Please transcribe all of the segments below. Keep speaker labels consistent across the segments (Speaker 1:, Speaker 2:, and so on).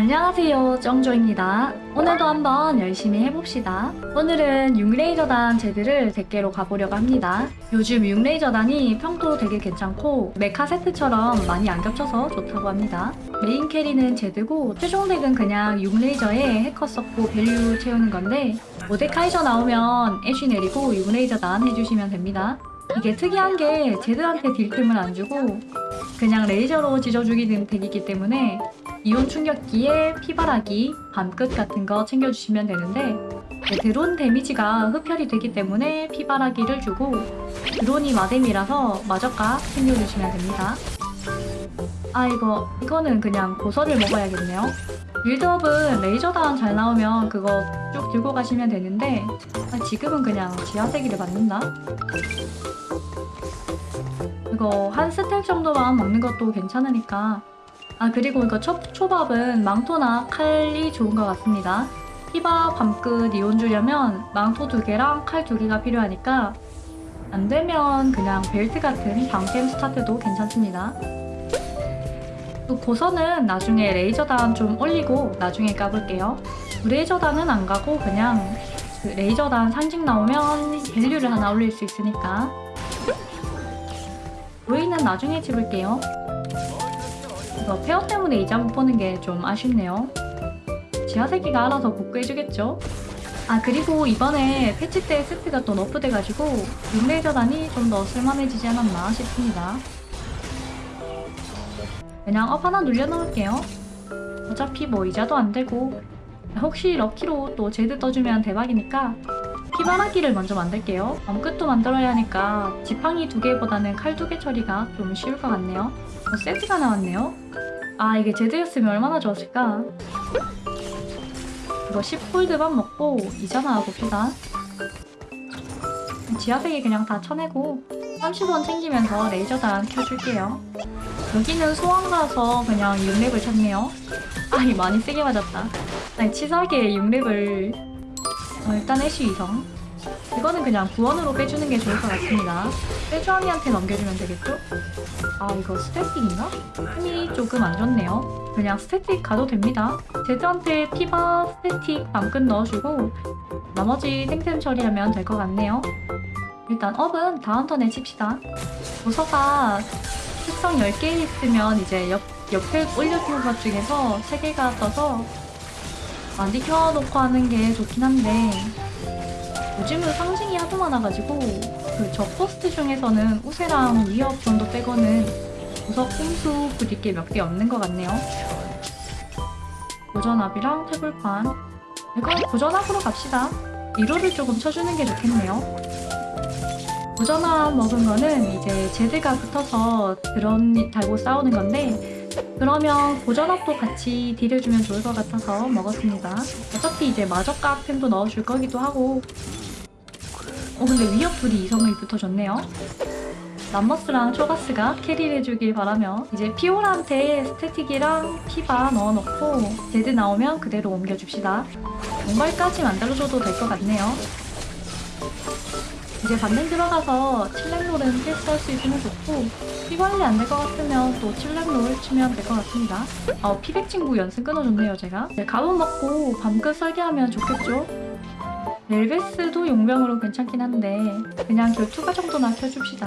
Speaker 1: 안녕하세요 정조입니다. 오늘도 한번 열심히 해봅시다. 오늘은 6레이저단 제드를 100개로 가보려고 합니다. 요즘 6레이저단이 평도 되게 괜찮고 메카 세트처럼 많이 안 겹쳐서 좋다고 합니다. main carry는 제드고 최종 deck은 그냥 6레이저에 해커 썼고 value 채우는 건데 모데카이저 나오면 애쉬 내리고 6레이저단 해주시면 됩니다. 이게 특이한 게 제드한테 deal틈을 안 주고 그냥 레이저로 찢어 죽이는 덱이기 때문에 이온 충격기에 피바라기, 밤끝 같은 거 챙겨주시면 되는데 네, 드론 데미지가 흡혈이 되기 때문에 피바라기를 주고 드론이 마뎀이라서 마저가 챙겨주시면 됩니다. 아 이거 이거는 그냥 고서를 먹어야겠네요. 빌드업은 레이저단 잘 나오면 그거 쭉 들고 가시면 되는데 아, 지금은 그냥 지하세기를 받는다. 이거 한 stack 정도만 먹는 것도 괜찮으니까 아 그리고 이거 초, 초밥은 망토나 칼이 좋은 것 같습니다. 피바 밤끝 이온 주려면 망토 두 개랑 칼 두 개가 필요하니까 안 되면 그냥 벨트 같은 방템 스타트도 괜찮습니다. 또 고서는 나중에 레이저단 좀 올리고 나중에 까볼게요. 레이저단은 안 가고 그냥 그 레이저단 상징 나오면 value를 하나 올릴 수 있으니까 로이는 나중에 집을게요. 이거 pair 때문에 이자 못 보는 게 좀 아쉽네요. 지하세계가 알아서 복구해주겠죠? 아 그리고 이번에 패치 때 세트가 또 nerf돼가지고 6레이저단이 좀 더 쓸만해지지 않았나 싶습니다. 그냥 up 하나 눌러놓을게요. 어차피 뭐 이자도 안 되고 혹시 lucky로 또 제드 떠주면 대박이니까 피바라기를 먼저 만들게요. 밤끝도 만들어야 하니까 지팡이 두 개보다는 칼 두 개 처리가 좀 쉬울 것 같네요. 어, 세트가 나왔네요. 아 이게 제드였으면 얼마나 좋았을까. 이거 10골드만 먹고 이자나 봅시다. 지하세기 그냥 다 쳐내고 30원 챙기면서 레이저단 켜줄게요. 여기는 소환 가서 그냥 6렙을 쳤네요. 아이 많이 세게 맞았다. 아니 치사하게 6렙을 어, 일단 애쉬 이성 이거는 그냥 구원으로 빼주는 게 좋을 것 같습니다. 빼주아미한테 넘겨주면 되겠죠? 아 이거 스태틱인가? 힘이 조금 안 좋네요. 그냥 스태틱 가도 됩니다. 제드한테 피바 스태틱 밤끝 넣어주고 나머지 탱템 처리하면 될 것 같네요. 일단 업은 다음 턴에 칩시다. 도서가 특성 10개 있으면 이제 옆, 옆에 올려둔 것 중에서 3개가 떠서 많이 켜놓고 하는 게 좋긴 한데 요즘은 상징이 하도 많아가지고 그 적포스트 중에서는 우세랑 위협 정도 빼고는 구석 꼼수 부릴 게 몇 개 없는 것 같네요. 고전압이랑 태블판 이거 고전압으로 갑시다. 리로를 조금 쳐주는 게 좋겠네요. 고전압 먹은 거는 이제 제드가 붙어서 드론 달고 싸우는 건데 그러면 고전압도 같이 deal해주면 좋을 것 같아서 먹었습니다. 어차피 이제 마저깎 템도 넣어줄 거기도 하고 어 근데 위협 둘이 이성이 붙어줬네요. 람머스랑 초가스가 carry를 해주길 바라며 이제 피오라한테 스태틱이랑 피바 넣어놓고 제드 나오면 그대로 옮겨줍시다. 정발까지 만들어줘도 될 것 같네요. 이제 반등 들어가서 칠렙롤은 테스트할 수 있으면 좋고 피 관리 안 될 것 같으면 또 칠렙롤 치면 될 것 같습니다. 아 피백 친구 연승 끊어줬네요 제가. 네, 가운 먹고 밤끝 설계하면 좋겠죠? 멜베스도 용병으로 괜찮긴 한데 그냥 결투가 정도나 켜줍시다.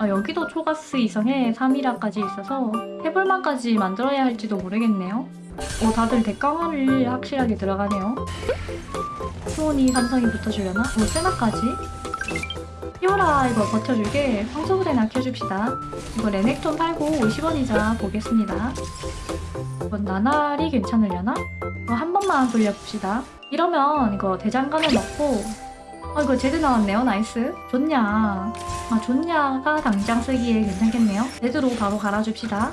Speaker 1: 아, 여기도 초가스 이성에 3이라까지 있어서 해볼만까지 만들어야 할지도 모르겠네요. 오 다들 대강화를 확실하게 들어가네요. 수온이 삼성이 붙어주려나? 오 세나까지? 피오라 이거 버텨줄게 황소부대나 켜줍시다. 이거 레넥톤 팔고 50원이자 보겠습니다. 이건 나날이 괜찮으려나? 이거 한 번만 돌려봅시다. 이러면 이거 대장간을 넣고 아 이거 제드 나왔네요 nice 존야 아 존야가 당장 쓰기에 괜찮겠네요 제드로 바로 갈아줍시다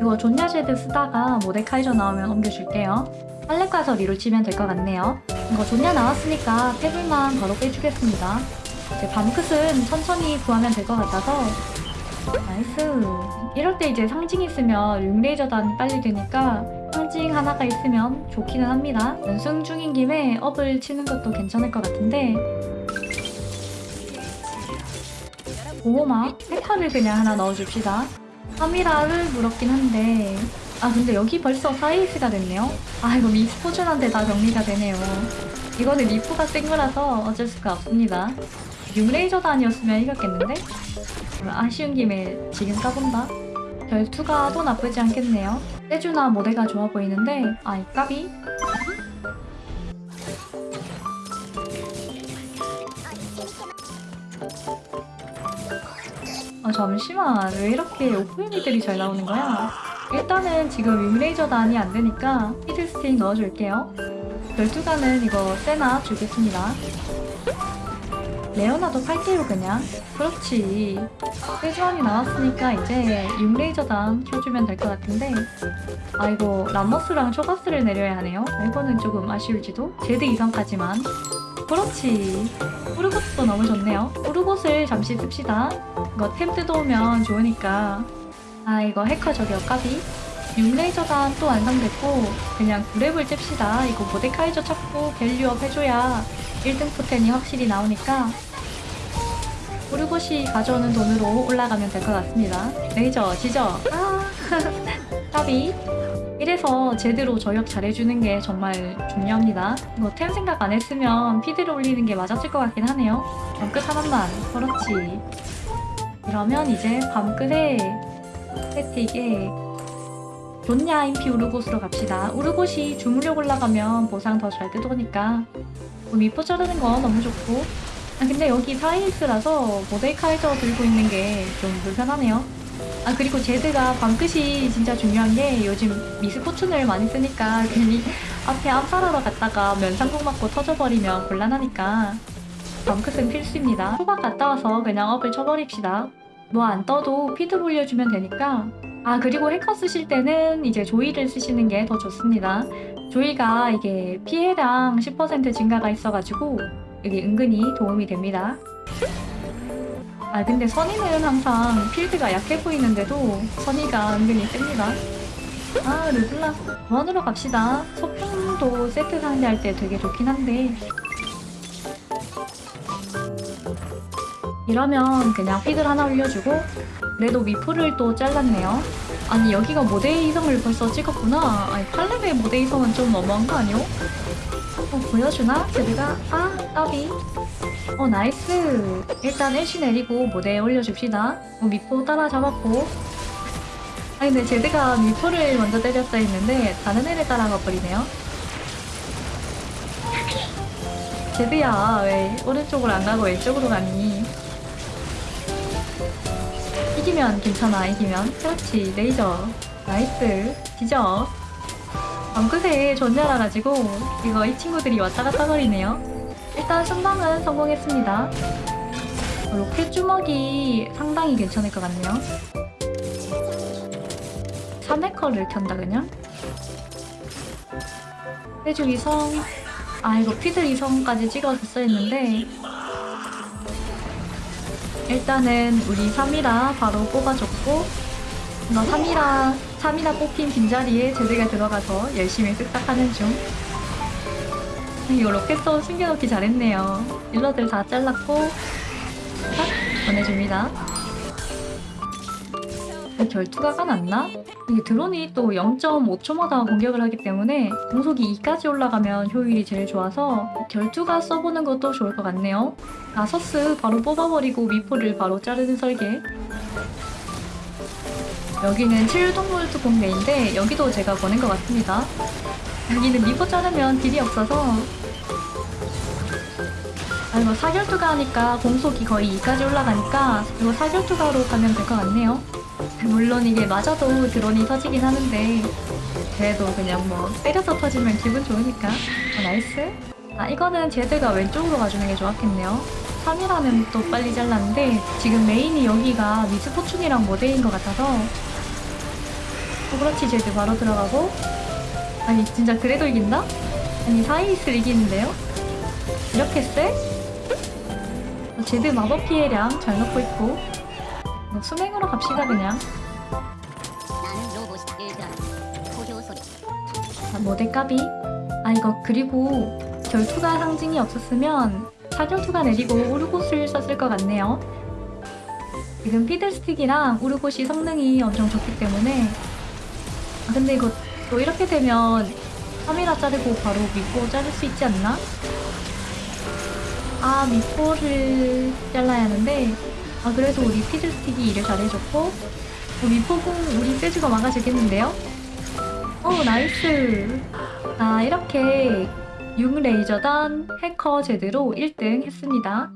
Speaker 1: 이거 존야 제드 쓰다가 모데카이저 나오면 옮겨줄게요 팔렙 가서 리로 치면 될 것 같네요. 이거 존야 나왔으니까 템을만 바로 빼주겠습니다. 이제 밤끝은 천천히 구하면 될 것 같아서. nice. 이럴 때 이제 상징 있으면 6레이저단 빨리 되니까 상징 하나가 있으면 좋기는 합니다. 연승 중인 김에 업을 치는 것도 괜찮을 것 같은데. 보호막 페타를 그냥 하나 넣어줍시다. 카밀라를 물었긴 한데 아 근데 여기 벌써 사이스가 됐네요. 아 이거 미스포준한테 다 정리가 되네요. 이거는 리프가 센 거라서 어쩔 수가 없습니다. 융레이저도 아니었으면 이겼겠는데? 아쉬운 김에 지금 까본다. 결투가 또 나쁘지 않겠네요. 세주나 모델가 좋아 보이는데 아이 까비? 아 잠시만 왜 이렇게 오프닝들이 잘 나오는 거야? 일단은 지금 윙레이저단이 안 되니까 히드스틱 넣어줄게요. 열두가는 이거 세나 주겠습니다. 레오나도 팔게요 그냥. 그렇지. 세주안이 나왔으니까 이제 윙레이저단 켜주면 될 것 같은데 아이고 람머스랑 초가스를 내려야 하네요. 이거는 조금 아쉬울지도. 제드 이상까지만. 그렇지. 우르곳도 너무 좋네요. 우르곳을 잠시 씁시다. 이거 템 뜯어오면 좋으니까. 아 이거 해커 저격 까비. 육레이저단 또 완성됐고 그냥 구렙을 찝시다. 이거 모데카이저 찾고 value up 해줘야 1등 포텐이 확실히 나오니까 우르곳이 가져오는 돈으로 올라가면 될 것 같습니다. 레이저 지져. 아 까비. 이래서 제대로 저격 잘해주는 게 정말 중요합니다. 뭐템 생각 안 했으면 피드를 올리는 게 맞았을 것 같긴 하네요. 밤끝 하나만. 그렇지. 이러면 이제 밤끝에 세틱에 존냐 인피 우르곳으로 갑시다. 우르곳이 주물력 올라가면 보상 더 잘 뜯어오니까 뭐 미포 자르는 거 너무 좋고 아 근데 여기 사이스라서 모데이카이저 들고 있는 게 좀 불편하네요. 아 그리고 제드가 밤끝이 진짜 중요한 게 요즘 미스포춘을 많이 쓰니까 괜히 앞에 암살하러 갔다가 면상 궁 맞고 터져버리면 곤란하니까 밤끝은 필수입니다. 초밥 갔다 와서 그냥 업을 쳐버립시다. 뭐 안 떠도 필드 올려주면 되니까 아 그리고 해커 쓰실 때는 이제 조이를 쓰시는 게 더 좋습니다. 조이가 이게 피해량 10% 증가가 있어가지고 이게 은근히 도움이 됩니다. 아 근데 선이는 항상 필드가 약해 보이는데도 선이가 은근히 셉니다. 아 르블라 원으로 갑시다. 소품도 세트 상대할 때 되게 좋긴 한데 이러면 그냥 픽을 하나 올려주고 그래도 미프를 또 잘랐네요. 아니 여기가 모델 이성을 벌써 찍었구나. 아니 팔레의 모델 이성은 좀 너무한 거 아니요? 어, 보여주나? 제드가 아 까비 어 나이스 일단 애쉬 내리고 모델 올려줍시다 어, 미포 따라 잡았고 아니 근데 제드가 미포를 먼저 때렸다 했는데 다른 애를 따라가 버리네요 제드야 왜 오른쪽으로 안 가고 왼쪽으로 가니 이기면 괜찮아 이기면. 그렇지 레이저. nice. 지져 밤끝에 존야라가지고 이거 이 친구들이 왔다 갔다 거리네요. 일단 순방은 성공했습니다. 어, 로켓 주먹이 상당히 괜찮을 것 같네요. 3회커를 켠다 그냥? 세주 이성. 아 이거 피들 이성까지 찍어줬어야 했는데 일단은 우리 3이라 바로 뽑아줬고 이거 3이라 3이라 뽑힌 빈자리에 제드가 들어가서 열심히 쓱싹하는 중. 이거 로켓도 숨겨놓기 잘했네요. 일러들 다 잘랐고 딱 보내줍니다 결투가 까놨나? 이게 드론이 또 0.5초마다 공격을 하기 때문에 공속이 2까지 올라가면 효율이 제일 좋아서 결투가 써보는 것도 좋을 것 같네요. 나서스 바로 뽑아버리고 미포를 바로 자르는 설계. 여기는 칠동물 특공대인데 여기도 제가 보낸 것 같습니다. 여기는 미포 자르면 딜이 없어서. 아 이거 사결투가 하니까 공속이 거의 2까지 올라가니까 이거 사결투가로 가면 될 것 같네요 물론 이게 맞아도 드론이 터지긴 하는데 그래도 그냥 뭐 때려서 터지면 기분 좋으니까 어, nice 아 이거는 제드가 왼쪽으로 가주는 게 좋았겠네요 사미라는 또 빨리 잘랐는데 지금 메인이 여기가 미스포춘이랑 모데인 것 같아서 어, 그렇지 제드 바로 들어가고 아니 진짜 그래도 이긴다? 아니 사이스를 이기는데요? 이렇게 세? 어, 제드 마법 피해량 잘 넣고 있고 뭐 수맹으로 갑시다 그냥.
Speaker 2: 고효 소리.
Speaker 1: 아, 모델 까비? 아 이거 그리고 결투가 상징이 없었으면 사결투가 내리고 우르곳을 썼을 것 같네요. 지금 피들스틱이랑 우르곳이 성능이 엄청 좋기 때문에. 아, 근데 이거 또 이렇게 되면 사미라 자르고 바로 미포 자를 수 있지 않나? 아 미포를 잘라야 하는데 아 그래도 우리 피들스틱이 일을 잘해줬고 어, 미포궁 우리 세주가 막아주겠는데요? 오 nice 자 이렇게 6레이저단 해커 제대로 1등 했습니다